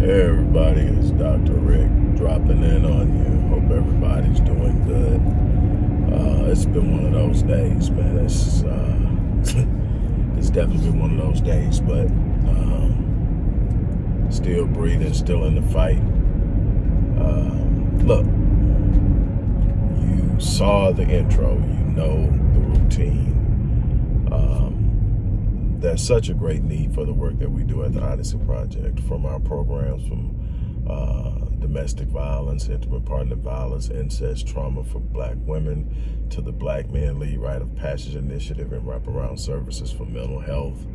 Hey everybody, it's Dr. Rick dropping in on you. Hope everybody's doing good. Uh, it's been one of those days, man. It's uh, it's definitely been one of those days, but um, still breathing, still in the fight. Uh, look, you saw the intro, you know the routine. Um, there's such a great need for the work that we do at the Odyssey Project, from our programs from uh, domestic violence, intimate partner violence, incest, trauma for black women, to the Black Men Lead Rite of Passage Initiative and wraparound services for mental health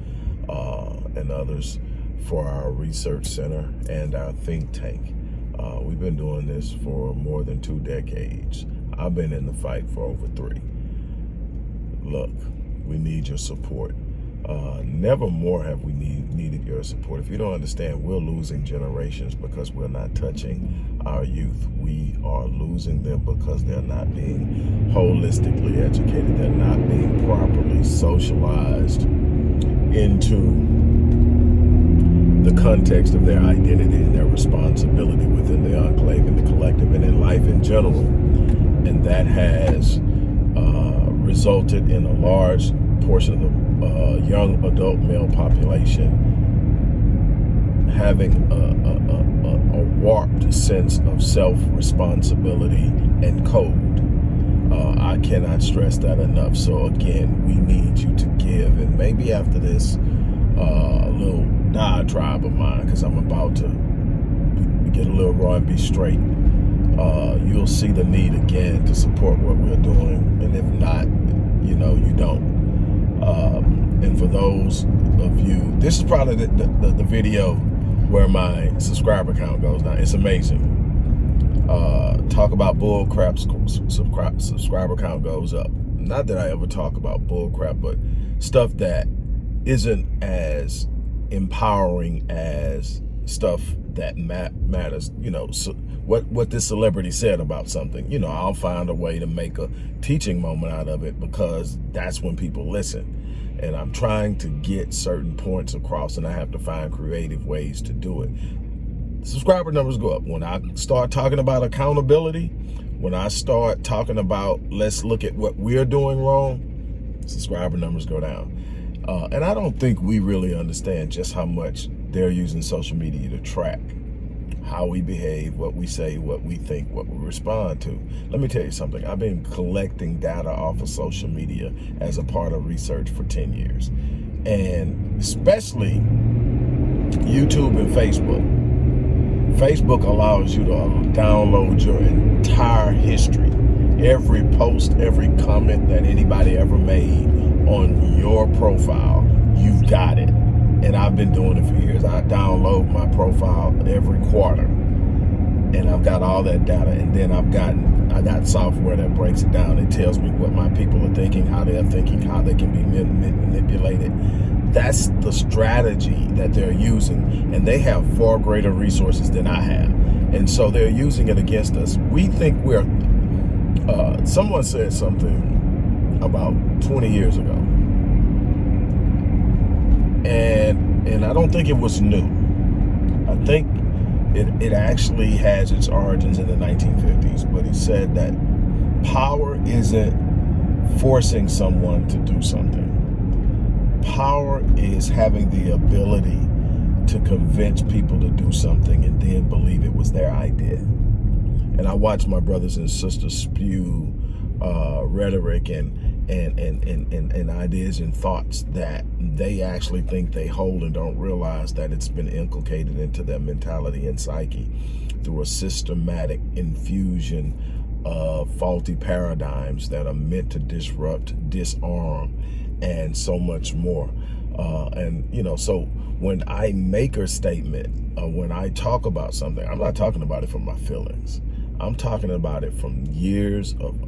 uh, and others for our research center and our think tank. Uh, we've been doing this for more than two decades. I've been in the fight for over three. Look, we need your support. Uh, never more have we need, needed your support. If you don't understand, we're losing generations because we're not touching our youth. We are losing them because they're not being holistically educated. They're not being properly socialized into the context of their identity and their responsibility within the enclave and the collective and in life in general. And that has uh, resulted in a large portion of the uh, young adult male population having a, a, a, a warped sense of self-responsibility and code. Uh, I cannot stress that enough. So again, we need you to give. And maybe after this uh, little diatribe of mine, because I'm about to get a little raw and be straight, uh, you'll see the need again to support what we're doing. And if not, you know, you don't. Um, and for those of you, this is probably the, the, the, video where my subscriber count goes down. It's amazing. Uh, talk about bull crap, subscriber count goes up. Not that I ever talk about bull crap, but stuff that isn't as empowering as stuff that matters. You know, so what what this celebrity said about something. You know, I'll find a way to make a teaching moment out of it because that's when people listen. And I'm trying to get certain points across, and I have to find creative ways to do it. Subscriber numbers go up when I start talking about accountability. When I start talking about let's look at what we're doing wrong, subscriber numbers go down. Uh, and I don't think we really understand just how much they're using social media to track how we behave, what we say, what we think, what we respond to. Let me tell you something. I've been collecting data off of social media as a part of research for 10 years. And especially YouTube and Facebook. Facebook allows you to download your entire history. Every post, every comment that anybody ever made on your profile, you've got it and I've been doing it for years. I download my profile every quarter and I've got all that data and then I've gotten I got software that breaks it down. It tells me what my people are thinking, how they're thinking, how they can be manipulated. That's the strategy that they're using and they have far greater resources than I have. And so they're using it against us. We think we're, uh, someone said something about 20 years ago and and I don't think it was new. I think it, it actually has its origins in the 1950s, but he said that power isn't forcing someone to do something. Power is having the ability to convince people to do something and then believe it was their idea. And I watch my brothers and sisters spew uh, rhetoric and and, and, and, and, and ideas and thoughts that they actually think they hold and don't realize that it's been inculcated into their mentality and psyche through a systematic infusion of faulty paradigms that are meant to disrupt, disarm, and so much more. Uh, and, you know, so when I make a statement, uh, when I talk about something, I'm not talking about it from my feelings. I'm talking about it from years of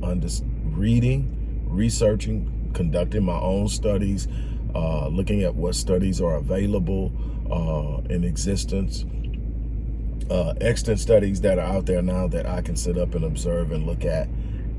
reading, researching, conducting my own studies, uh, looking at what studies are available uh, in existence, uh, extant studies that are out there now that I can sit up and observe and look at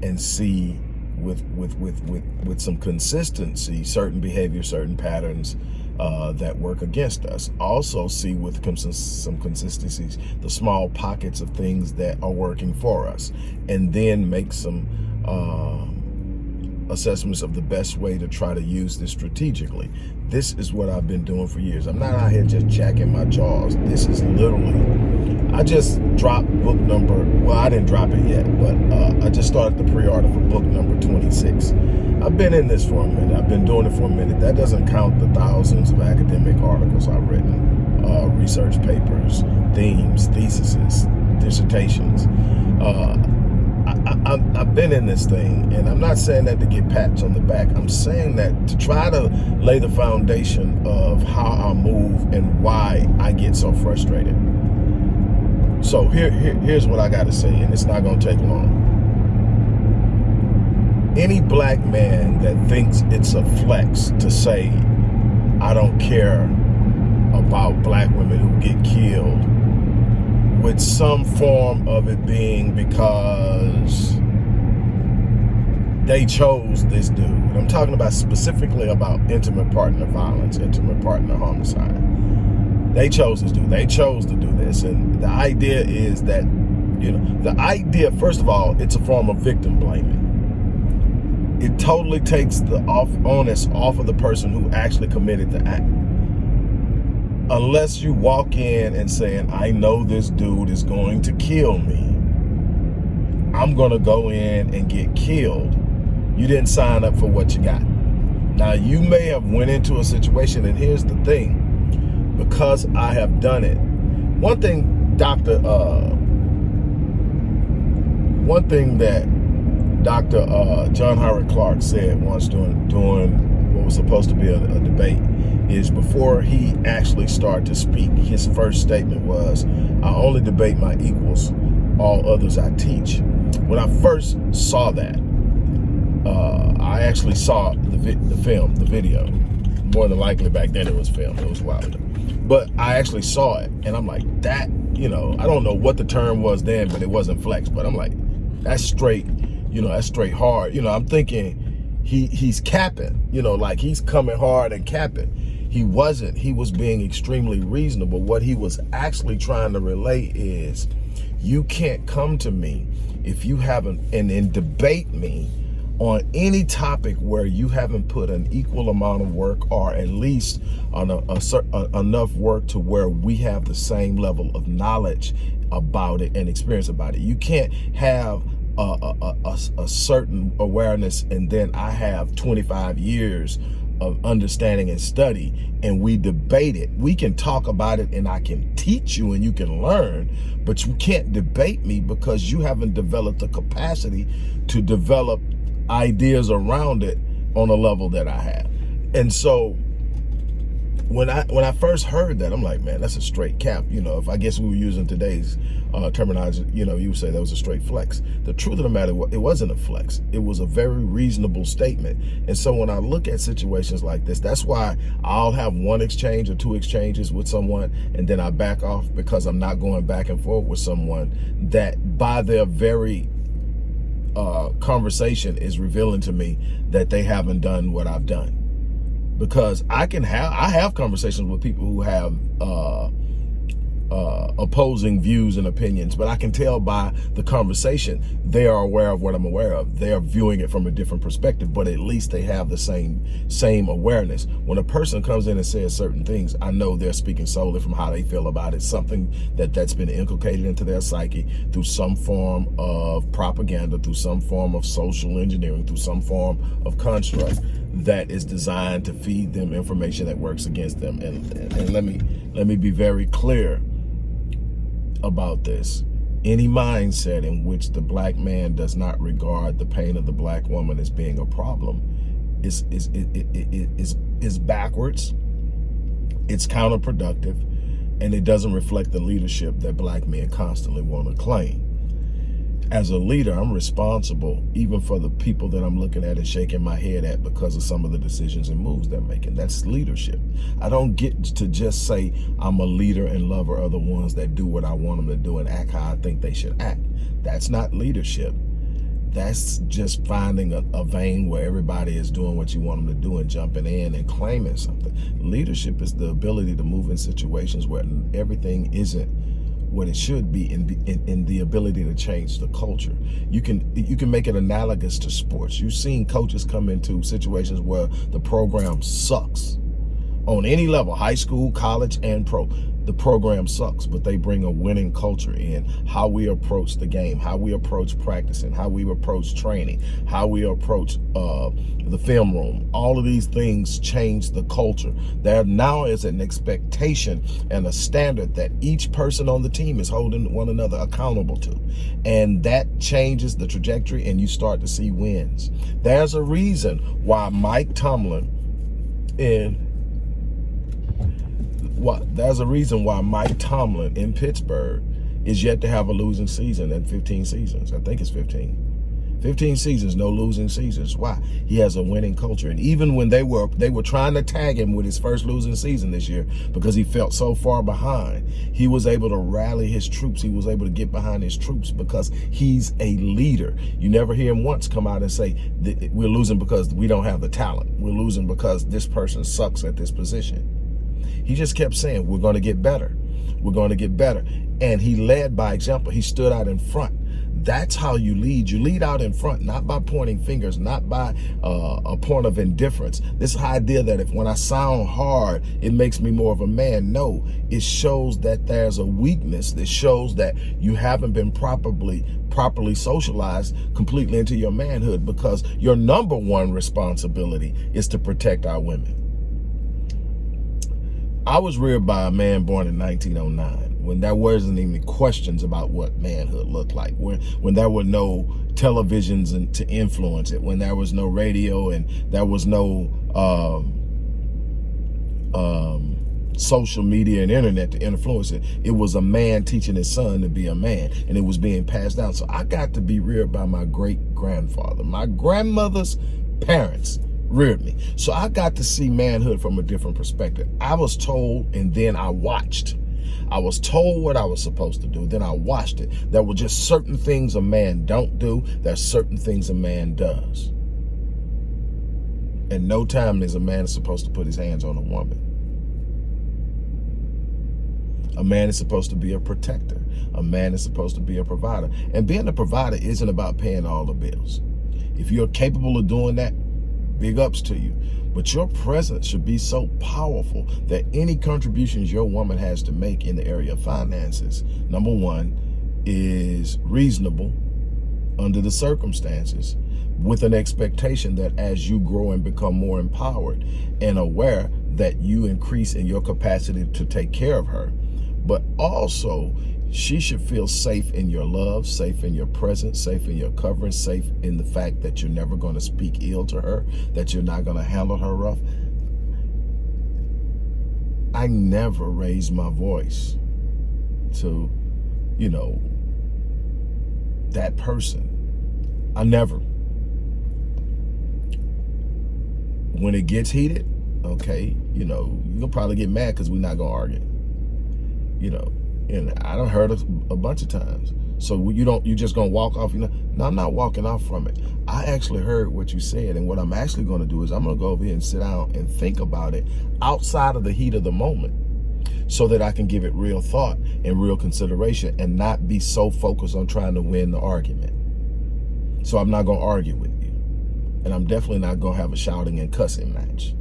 and see with with with with with some consistency certain behavior certain patterns uh, that work against us. Also see with some consistencies the small pockets of things that are working for us and then make some uh, assessments of the best way to try to use this strategically. This is what I've been doing for years. I'm not out here just jacking my jaws. This is literally, I just dropped book number, well, I didn't drop it yet, but uh, I just started the pre-order for book number 26. I've been in this for a minute. I've been doing it for a minute. That doesn't count the thousands of academic articles I've written, uh, research papers, themes, theses, dissertations. Uh, I, have been in this thing, and I'm not saying that to get pats on the back. I'm saying that to try to lay the foundation of how I move and why I get so frustrated. So here, here here's what I got to say, and it's not going to take long. Any black man that thinks it's a flex to say, I don't care about black women who get killed with some form of it being because they chose this dude. I'm talking about specifically about intimate partner violence, intimate partner homicide. They chose this dude. They chose to do this. And the idea is that, you know, the idea, first of all, it's a form of victim blaming. It totally takes the off onus off of the person who actually committed the act unless you walk in and saying, I know this dude is going to kill me. I'm going to go in and get killed. You didn't sign up for what you got. Now, you may have went into a situation, and here's the thing. Because I have done it. One thing, Dr. Uh, one thing that Dr. Uh, John Henrik Clarke said once during, during what was supposed to be a, a debate is before he actually started to speak, his first statement was, I only debate my equals, all others I teach. When I first saw that, uh, I actually saw the, the film, the video. More than likely back then it was film, it was wild. But I actually saw it and I'm like, that, you know, I don't know what the term was then, but it wasn't flex. But I'm like, that's straight, you know, that's straight hard. You know, I'm thinking he he's capping, you know, like he's coming hard and capping. He wasn't. He was being extremely reasonable. What he was actually trying to relate is you can't come to me if you haven't and, and debate me on any topic where you haven't put an equal amount of work or at least on a, a, a, enough work to where we have the same level of knowledge about it and experience about it. You can't have a, a, a certain awareness and then I have 25 years of understanding and study and we debate it. We can talk about it and I can teach you and you can learn, but you can't debate me because you haven't developed the capacity to develop ideas around it on a level that I have. And so when I when I first heard that, I'm like, man, that's a straight cap. You know, if I guess we were using today's uh, terminology, you know, you would say that was a straight flex. The truth of the matter, it wasn't a flex. It was a very reasonable statement. And so when I look at situations like this, that's why I'll have one exchange or two exchanges with someone, and then I back off because I'm not going back and forth with someone that by their very uh, conversation is revealing to me that they haven't done what I've done because I can have I have conversations with people who have uh, uh, opposing views and opinions, but I can tell by the conversation they are aware of what I'm aware of. They are viewing it from a different perspective, but at least they have the same same awareness. When a person comes in and says certain things, I know they're speaking solely from how they feel about it, something that that's been inculcated into their psyche through some form of propaganda, through some form of social engineering, through some form of construct that is designed to feed them information that works against them. And, and, and let me let me be very clear about this. Any mindset in which the black man does not regard the pain of the black woman as being a problem is is is is backwards. It's counterproductive, and it doesn't reflect the leadership that black men constantly want to claim as a leader, I'm responsible even for the people that I'm looking at and shaking my head at because of some of the decisions and moves they're making. That's leadership. I don't get to just say I'm a leader and lover of the ones that do what I want them to do and act how I think they should act. That's not leadership. that's just finding a, a, vein where everybody is doing what you want them to do and jumping in and claiming something. Leadership is the ability to move in situations where everything isn't what it should be in, in, in the ability to change the culture. You can you can make it analogous to sports. You've seen coaches come into situations where the program sucks on any level, high school, college, and pro the program sucks, but they bring a winning culture in how we approach the game, how we approach practicing, how we approach training, how we approach uh, the film room. All of these things change the culture. There now is an expectation and a standard that each person on the team is holding one another accountable to. And that changes the trajectory and you start to see wins. There's a reason why Mike Tomlin in what there's a reason why Mike Tomlin in Pittsburgh is yet to have a losing season in 15 seasons. I think it's 15. 15 seasons, no losing seasons. Why? He has a winning culture. And even when they were they were trying to tag him with his first losing season this year because he felt so far behind, he was able to rally his troops. He was able to get behind his troops because he's a leader. You never hear him once come out and say, we're losing because we don't have the talent. We're losing because this person sucks at this position. He just kept saying, we're going to get better. We're going to get better. And he led by example. He stood out in front. That's how you lead. You lead out in front, not by pointing fingers, not by uh, a point of indifference. This idea that if when I sound hard, it makes me more of a man. No, it shows that there's a weakness. It shows that you haven't been properly properly socialized completely into your manhood because your number one responsibility is to protect our women. I was reared by a man born in 1909 when there wasn't even questions about what manhood looked like, when, when there were no televisions and to influence it, when there was no radio and there was no um, um, social media and internet to influence it. It was a man teaching his son to be a man and it was being passed down. So I got to be reared by my great grandfather, my grandmother's parents reared me. So I got to see manhood from a different perspective. I was told and then I watched. I was told what I was supposed to do. Then I watched it. There were just certain things a man don't do. There's certain things a man does. And no time is a man supposed to put his hands on a woman. A man is supposed to be a protector. A man is supposed to be a provider. And being a provider isn't about paying all the bills. If you're capable of doing that, big ups to you. But your presence should be so powerful that any contributions your woman has to make in the area of finances, number one, is reasonable under the circumstances with an expectation that as you grow and become more empowered and aware that you increase in your capacity to take care of her, but also she should feel safe in your love, safe in your presence, safe in your covering, safe in the fact that you're never going to speak ill to her, that you're not going to handle her rough. I never raised my voice to, you know, that person. I never. When it gets heated, okay, you know, you'll probably get mad because we're not going to argue. You know, and I don't heard it a bunch of times. So you don't, you just gonna walk off, you know? No, I'm not walking off from it. I actually heard what you said. And what I'm actually gonna do is I'm gonna go over here and sit down and think about it outside of the heat of the moment so that I can give it real thought and real consideration and not be so focused on trying to win the argument. So I'm not gonna argue with you. And I'm definitely not gonna have a shouting and cussing match.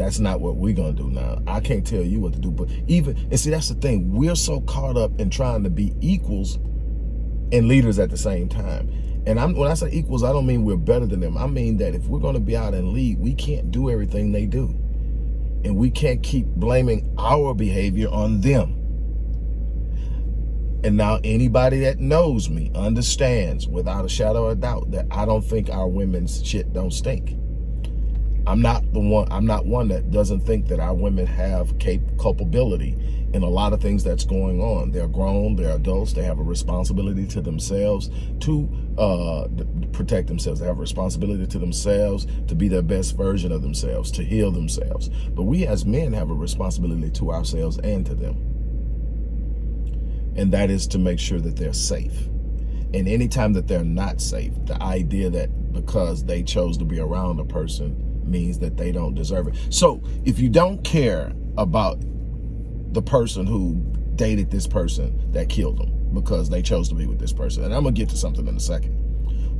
That's not what we're to do now. I can't tell you what to do. But even, and see, that's the thing. We're so caught up in trying to be equals and leaders at the same time. And I'm, when I say equals, I don't mean we're better than them. I mean that if we're to be out and lead, we can't do everything they do. And we can't keep blaming our behavior on them. And now anybody that knows me understands without a shadow of doubt that I don't think our women's shit don't stink. I'm not the one, I'm not one that doesn't think that our women have cap culpability in a lot of things that's going on. They're grown, they're adults, they have a responsibility to themselves to uh, protect themselves. They have a responsibility to themselves to be their best version of themselves, to heal themselves. But we as men have a responsibility to ourselves and to them. And that is to make sure that they're safe. And anytime that they're not safe, the idea that because they chose to be around a person means that they don't deserve it. So if you don't care about the person who dated this person that killed them because they chose to be with this person, and I'm gonna get to something in a second.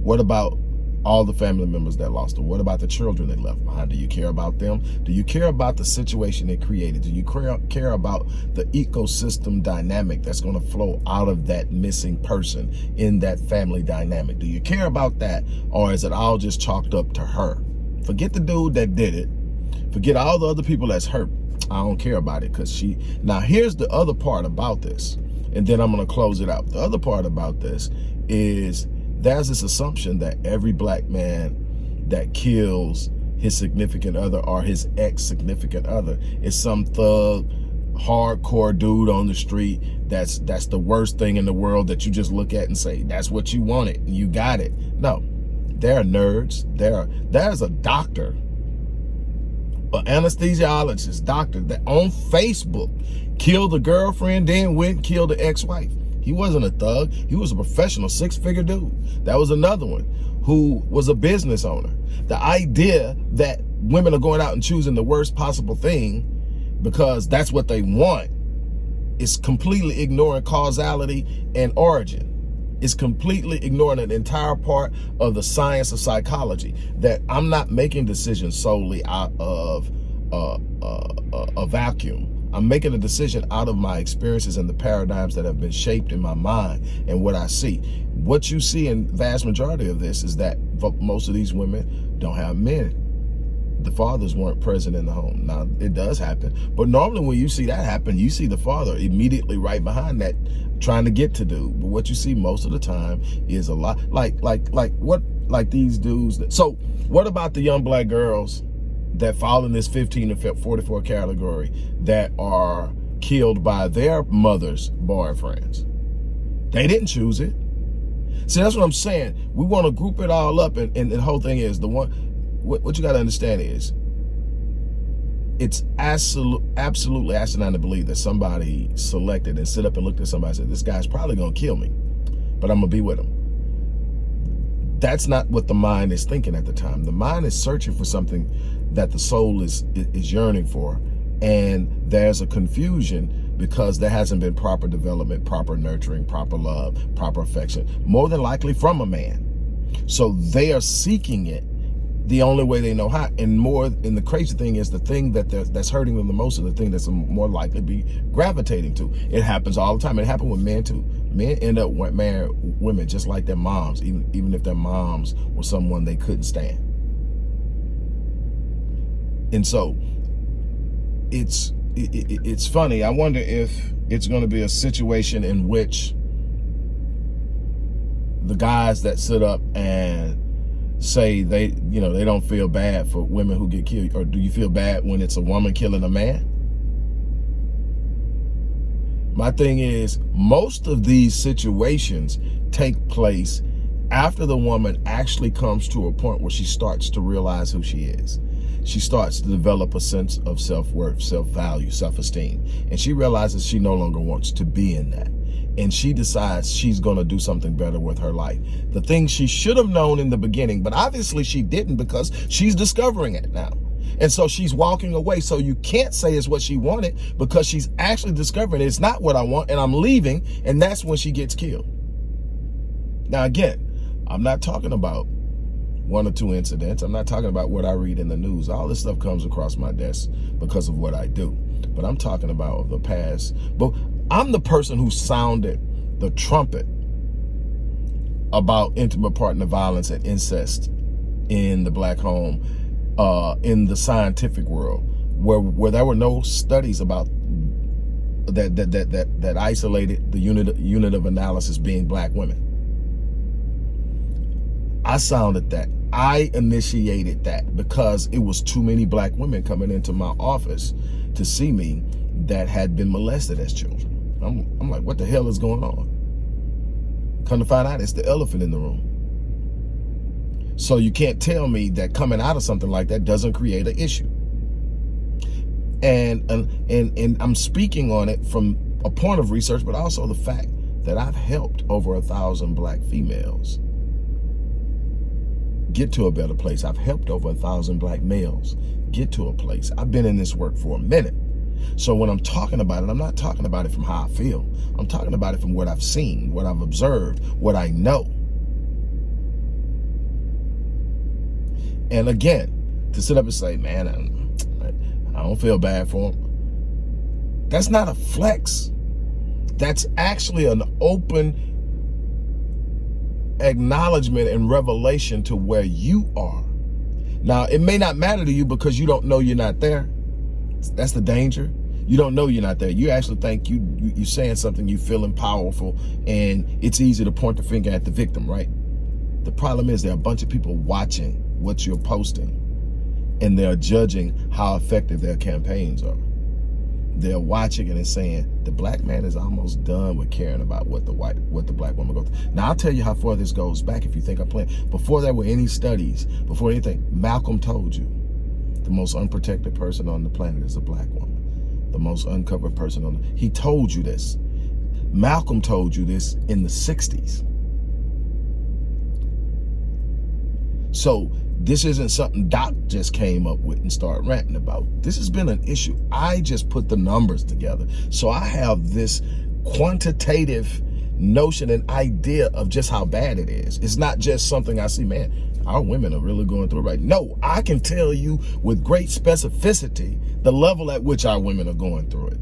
What about all the family members that lost them? What about the children they left behind? Do you care about them? Do you care about the situation they created? Do you care about the ecosystem dynamic that's going to flow out of that missing person in that family dynamic? Do you care about that? Or is it all just chalked up to her? Forget the dude that did it. Forget all the other people that's hurt. I don't care about it because she... Now, here's the other part about this. And then I'm going to close it out. The other part about this is there's this assumption that every black man that kills his significant other or his ex-significant other is some thug hardcore dude on the street that's that's the worst thing in the world that you just look at and say that's what you wanted and you got it no there are nerds there there's a doctor an anesthesiologist doctor that on facebook killed the girlfriend then went and killed the ex-wife he wasn't a thug. He was a professional six-figure dude. That was another one who was a business owner. The idea that women are going out and choosing the worst possible thing because that's what they want is completely ignoring causality and origin. It's completely ignoring an entire part of the science of psychology that I'm not making decisions solely out of uh, uh, uh, a vacuum. I'm making a decision out of my experiences and the paradigms that have been shaped in my mind and what I see. What you see in vast majority of this is that most of these women don't have men. The fathers weren't present in the home. Now, it does happen. But normally when you see that happen, you see the father immediately right behind that trying to get to do. But what you see most of the time is a lot like, like, like what, like these dudes. That, so what about the young black girls that fall in this 15 to 44 category that are killed by their mother's boyfriends. They didn't choose it. See, that's what I'm saying. We want to group it all up, and, and, the whole thing is the one. What, what you got to understand is, it's absolute, absolutely asinine to believe that somebody selected and sit up and looked at somebody and said, "This guy's probably gonna kill me, but I'm gonna be with him." That's not what the mind is thinking at the time. The mind is searching for something that the soul is is yearning for and there's a confusion because there hasn't been proper development proper nurturing proper love proper affection more than likely from a man so they are seeking it the only way they know how and more and the crazy thing is the thing that that's hurting them the most is the thing that's more likely to be gravitating to. It happens all the time. It happened with men too. Men end up marrying women just like their moms even even if their moms were someone they couldn't stand. And so it's it, it's funny. I wonder if it's going to be a situation in which the guys that sit up and say they, you know, they don't feel bad for women who get killed, or do you feel bad when it's a woman killing a man? My thing is, most of these situations take place after the woman actually comes to a point where she starts to realize who she is she starts to develop a sense of self-worth, self-value, self-esteem. And she realizes she no longer wants to be in that. And she decides she's going to do something better with her life. The thing she should have known in the beginning, but obviously she didn't because she's discovering it now. And so she's walking away. So you can't say it's what she wanted because she's actually discovering it's not what I want and I'm leaving. And that's when she gets killed. Now, again, I'm not talking about one or two incidents. I'm not talking about what I read in the news. All this stuff comes across my desk because of what I do. But I'm talking about the past. But I'm the person who sounded the trumpet about intimate partner violence and incest in the black home uh, in the scientific world where where there were no studies about that that that that, that isolated the unit unit of analysis being black women. I sounded that I initiated that because it was too many black women coming into my office to see me that had been molested as children. I'm, I'm like, what the hell is going on? Come to find out, it's the elephant in the room. So you can't tell me that coming out of something like that doesn't create an issue. And, and, and, and I'm speaking on it from a point of research, but also the fact that I've helped over a thousand black females get to a better place. I've helped over a thousand black males get to a place. I've been in this work for a minute. So when I'm talking about it, I'm not talking about it from how I feel. I'm talking about it from what I've seen, what I've observed, what I know. And again, to sit up and say, man, I don't feel bad for him. That's not a flex. That's actually an open acknowledgement and revelation to where you are. Now, it may not matter to you because you don't know you're not there. That's the danger. You don't know you're not there. You actually think you, you are saying something, you feeling powerful, and it's easy to point the finger at the victim, right? The problem is there are a bunch of people watching what you're posting, and they're judging how effective their campaigns are they're watching it and saying the black man is almost done with caring about what the white what the black woman goes through. now i'll tell you how far this goes back if you think i'm playing before there were any studies before anything malcolm told you the most unprotected person on the planet is a black woman the most uncovered person on the he told you this malcolm told you this in the 60s so this isn't something Doc just came up with and started ranting about. This has been an issue. I just put the numbers together. So I have this quantitative notion and idea of just how bad it is. It's not just something I see, man, our women are really going through right. No, I can tell you with great specificity the level at which our women are going through it.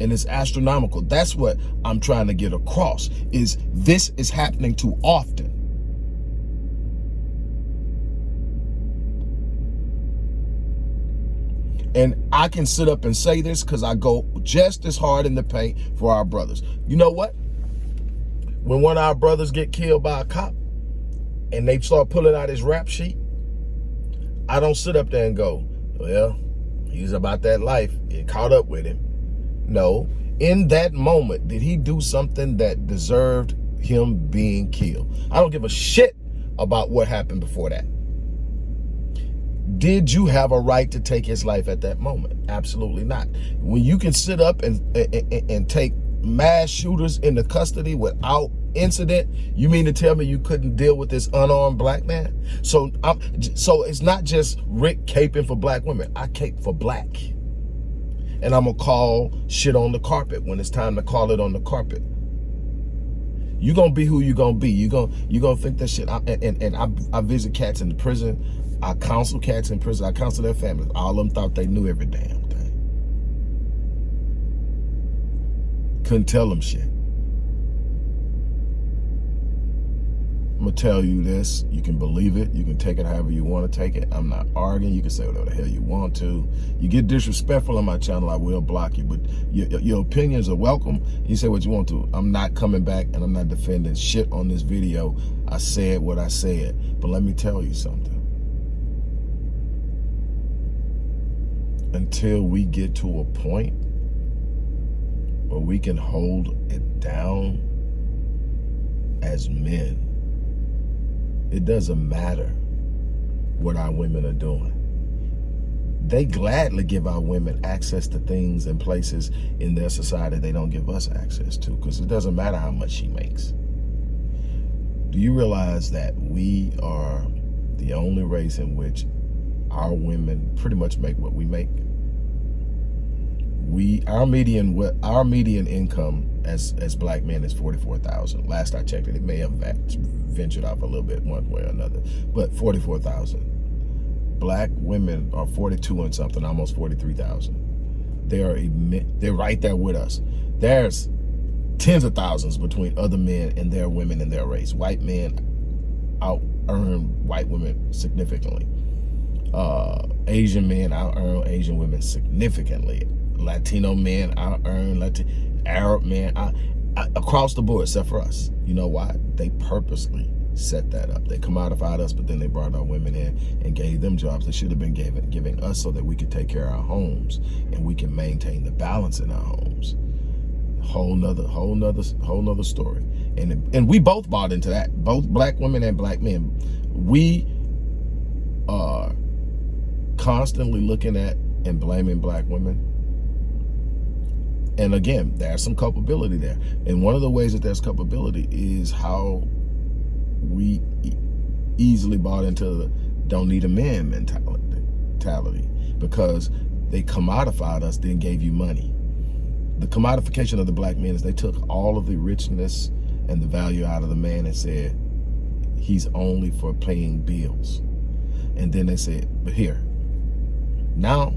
And it's astronomical. That's what I'm trying to get across is this is happening too often. And I can sit up and say this because I go just as hard in the paint for our brothers. You know what? When one of our brothers get killed by a cop and they start pulling out his rap sheet, I don't sit up there and go, well, he's about that life. It caught up with him. No, in that moment, did he do something that deserved him being killed? I don't give a shit about what happened before that. Did you have a right to take his life at that moment? Absolutely not. When you can sit up and, and, and take mass shooters into custody without incident, you mean to tell me you couldn't deal with this unarmed black man? So I'm, so it's not just Rick caping for black women. I cape for black. And I'm going to call shit on the carpet when it's time to call it on the carpet. You're going to be who you're going to be. You're going you gonna think that shit. I, and and I, I visit cats in the prison. I counsel cats in prison. I counsel their families. All of them thought they knew every damn thing. Couldn't tell them shit. I'm gonna tell you this. You can believe it. You can take it however you want to take it. I'm not arguing. You can say whatever the hell you want to. You get disrespectful on my channel, I will block you. But your, your opinions are welcome. You say what you want to. I'm not coming back and I'm not defending shit on this video. I said what I said. But let me tell you something. until we get to a point where we can hold it down as men. It doesn't matter what our women are doing. They gladly give our women access to things and places in their society they don't give us access to because it doesn't matter how much she makes. Do you realize that we are the only race in which our women pretty much make what we make. We our median our median income as as black men is forty four thousand. Last I checked it, it may have ventured off a little bit one way or another, but forty four thousand. Black women are forty two and something, almost forty three thousand. They are they're right there with us. There's tens of thousands between other men and their women in their race. White men out earn white women significantly uh, Asian men out earn Asian women significantly. Latino men out earn Latin, Arab men out, across the board, except for us. You know why? They purposely set that up. They commodified us, but then they brought our women in and gave them jobs. They should have been giving, giving us so that we could take care of our homes and we can maintain the balance in our homes. Whole nother, whole nother, whole nother story. And and we both bought into that. Both black women and black men. We are constantly looking at and blaming black women, And again, there's some culpability there. And one of the ways that there's culpability is how we easily bought into the don't need a man mentality because they commodified us, then gave you money. The commodification of the black man is they took all of the richness and the value out of the man and said, he's only for paying bills. And then they said, but here, now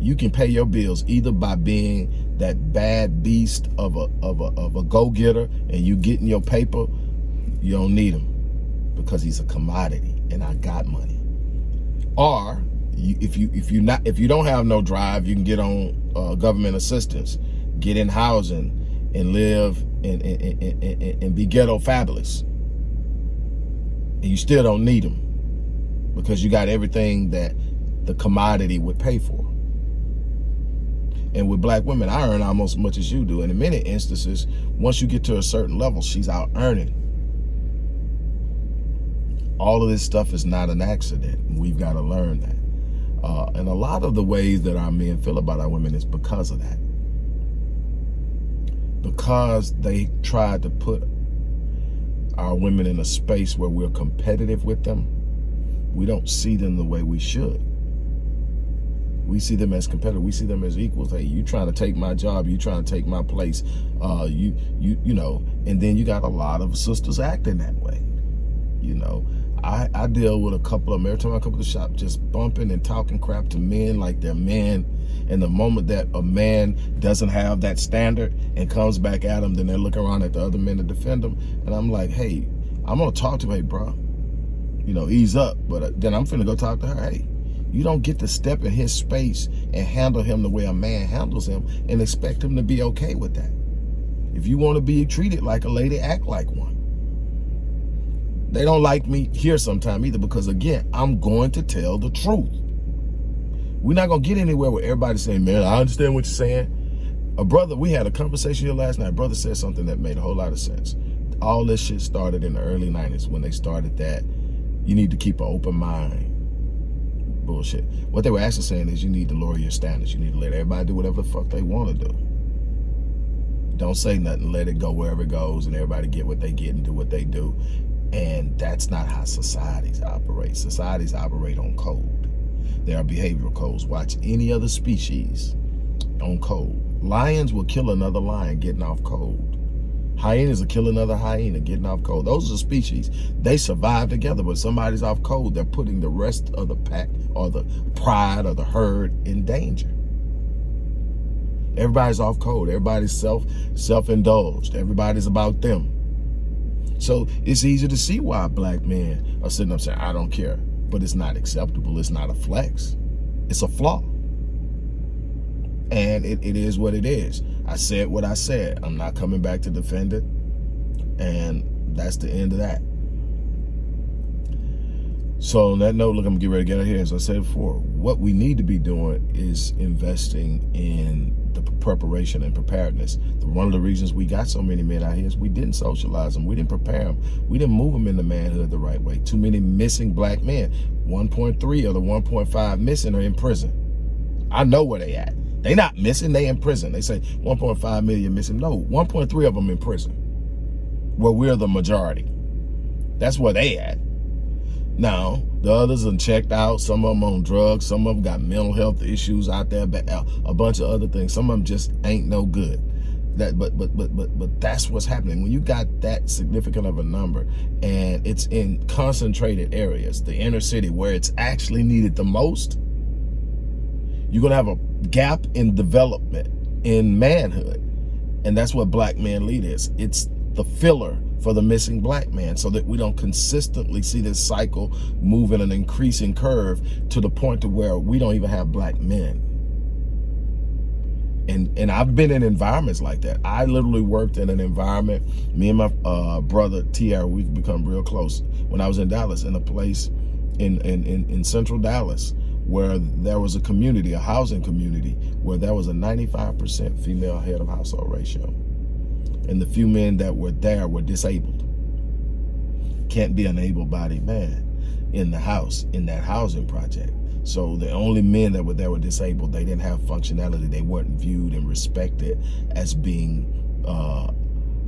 you can pay your bills either by being that bad beast of a, of a, of a go-getter and you getting your paper, you don't need him because he's a commodity and I got money. Or you, if you if you not if you don't have no drive, you can get on uh, government assistance, get in housing, and live and, and, and, and be ghetto fabulous. And you still don't need them because you got everything that the commodity would pay for. And with black women, I earn almost as much as you do. And in many instances, once you get to a certain level, she's out earning. All of this stuff is not an accident. We've got to learn that. Uh, and a lot of the ways that our men feel about our women is because of that. Because they tried to put our women in a space where we're competitive with them, we don't see them the way we should. We see them as competitors. We see them as equals. Hey, you trying to take my job. You trying to take my place. Uh, you, you, you know, and then you got a lot of sisters acting that way. You know, I, I deal with a couple of them. Every time I come to the shop, just bumping and talking crap to men like they're men. And the moment that a man doesn't have that standard and comes back at them, then they look around at the other men to defend them. And I'm like, hey, I'm going to talk to him, hey, bro. You know, ease up. But uh, then I'm finna go talk to her, hey, you don't get to step in his space and handle him the way a man handles him and expect him to be okay with that. If you want to be treated like a lady, act like one. They don't like me here sometime either because, again, I'm going to tell the truth. We're not going to get anywhere with everybody saying, man, I understand what you're saying. A brother, we had a conversation here last night. Brother said something that made a whole lot of sense. All this shit started in the early 90s when they started that you need to keep an open mind. Bullshit. What they were actually saying is you need to lower your standards. You need to let everybody do whatever the fuck they want to do. Don't say nothing. Let it go wherever it goes and everybody get what they get and do what they do. And that's not how societies operate. Societies operate on code. There are behavioral codes. Watch any other species on code. Lions will kill another lion getting off code. Hyenas will kill another hyena getting off cold. Those are species. They survive together, but somebody's off cold. They're putting the rest of the pack or the pride or the herd in danger. Everybody's off cold. Everybody's self self-indulged. Everybody's about them. So it's easy to see why black men are sitting up saying, I don't care. But it's not acceptable. It's not a flex. It's a flaw. And it, it is what it is. I said what I said. I'm not coming back to defend it. And that's the end of that. So on that note, look, I'm gonna get ready to get out here. As I said before, what we need to be doing is investing in the preparation and preparedness. One of the reasons we got so many men out here is we didn't socialize them. We didn't prepare them. We didn't move them into manhood the right way. Too many missing black men. 1.3 of the 1.5 missing are in prison. I know where they at. They not missing, they in prison. They say 1.5 million missing. No, 1.3 of them in prison. Where we're the majority. That's where they at. Now, the others are checked out. Some of them on drugs. Some of them got mental health issues out there. But uh, a bunch of other things. Some of them just ain't no good. That, but but but but but that's what's happening when you got that significant of a number and it's in concentrated areas the inner city where it's actually needed the most you're gonna have a gap in development in manhood and that's what black man lead is it's the filler for the missing black man so that we don't consistently see this cycle move in an increasing curve to the point to where we don't even have black men. And, and I've been in environments like that. I literally worked in an environment, me and my uh, brother, TR, we've become real close. When I was in Dallas, in a place in, in, in, in central Dallas, where there was a community, a housing community, where there was a 95% female head of household ratio and the few men that were there were disabled. Can't be an able-bodied man in the house, in that housing project. So the only men that were there were disabled. They didn't have functionality. They weren't viewed and respected as being uh,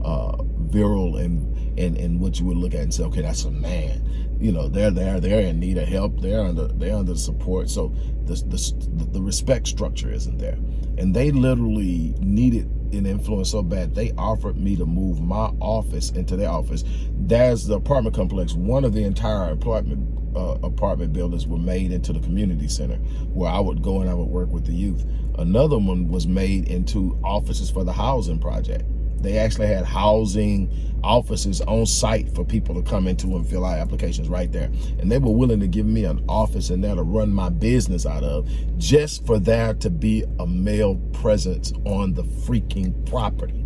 uh, virile and, and and what you would look at and say, okay, that's a man. You know, they're there, they're in need of help. They're under they're under support. So the the, the respect structure isn't there, and they literally needed an influence so bad they offered me to move my office into their office. There's the apartment complex. One of the entire apartment uh, apartment buildings were made into the community center where I would go and I would work with the youth. Another one was made into offices for the housing project. They actually had housing offices on site for people to come into and fill out applications right there. And they were willing to give me an office in there to run my business out of just for there to be a male presence on the freaking property.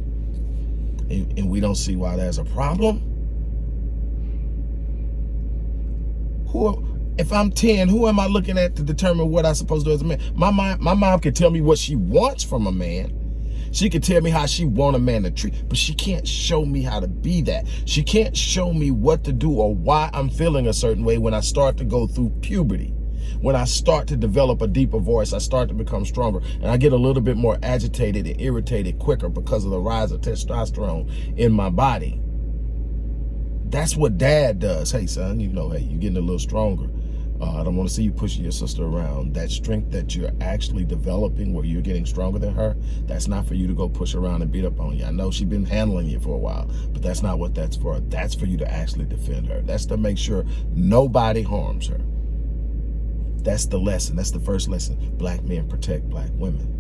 And, and we don't see why there's a problem. Who, if I'm 10, who am I looking at to determine what I'm supposed to do as a man? My mom, my mom can tell me what she wants from a man she can tell me how she want a man to treat, but she can't show me how to be that. She can't show me what to do or why I'm feeling a certain way when I start to go through puberty. When I start to develop a deeper voice, I start to become stronger and I get a little bit more agitated and irritated quicker because of the rise of testosterone in my body. That's what dad does. Hey, son, you know, hey, you're getting a little stronger. Uh, I don't want to see you pushing your sister around. That strength that you're actually developing where you're getting stronger than her, that's not for you to go push around and beat up on you. I know she's been handling you for a while, but that's not what that's for. That's for you to actually defend her. That's to make sure nobody harms her. That's the lesson. That's the first lesson. Black men protect black women.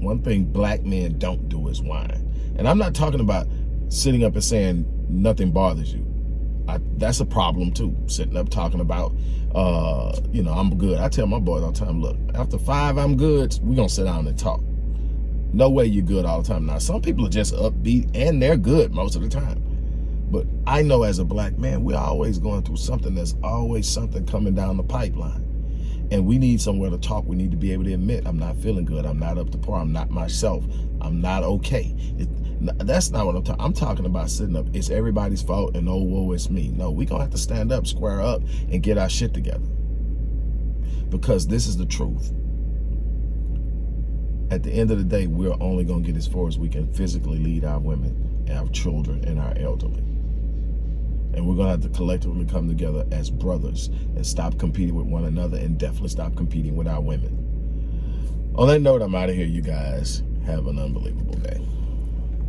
One thing black men don't do is whine. And I'm not talking about sitting up and saying nothing bothers you. I, that's a problem too. Sitting up talking about, uh, you know, I'm good. I tell my boys all the time, look, after five, I'm good. We're gonna sit down and talk. No way you're good all the time. Now, some people are just upbeat and they're good most of the time. But I know as a black man, we're always going through something. There's always something coming down the pipeline. And we need somewhere to talk. We need to be able to admit, I'm not feeling good. I'm not up to par. I'm not myself. I'm not okay. It, that's not what I'm talking. I'm talking about sitting up. It's everybody's fault and oh, whoa, it's me. No, we gonna have to stand up, square up, and get our shit together. Because this is the truth. At the end of the day, we're only gonna get as far as we can physically lead our women, our children, and our elderly. And we're gonna have to collectively come together as brothers and stop competing with one another and definitely stop competing with our women. On that note, I'm out of here, you guys. Have an unbelievable day.